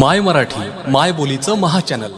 माय मराठी माय बोलीचं महाचॅनल.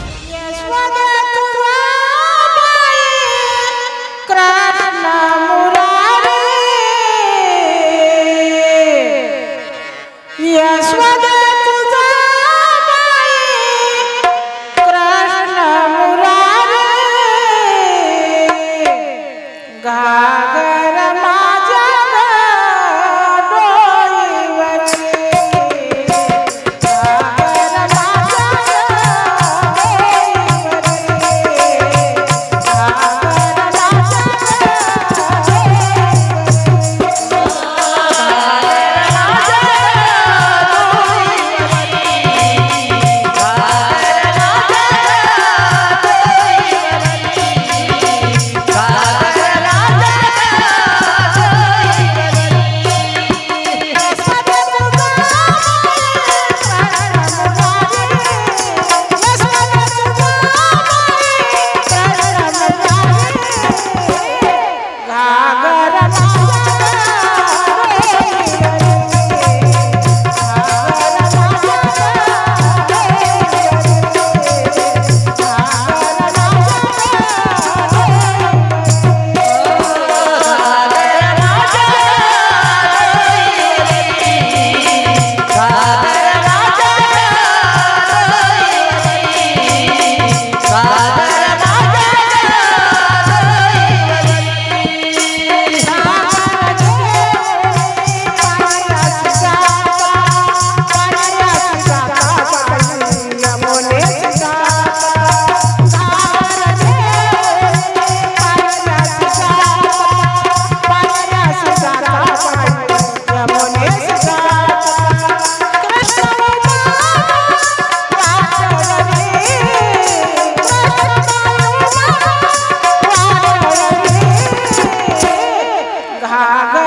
घाघ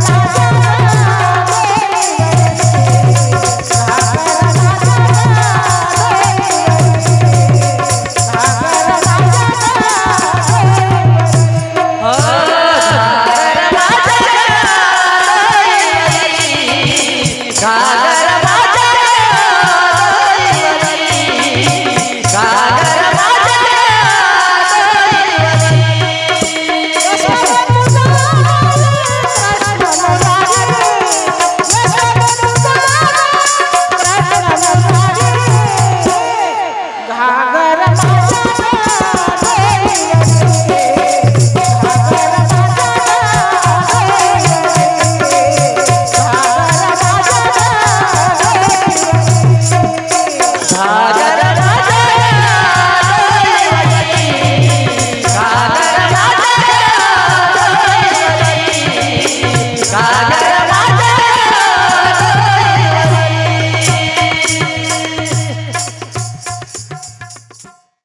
la la la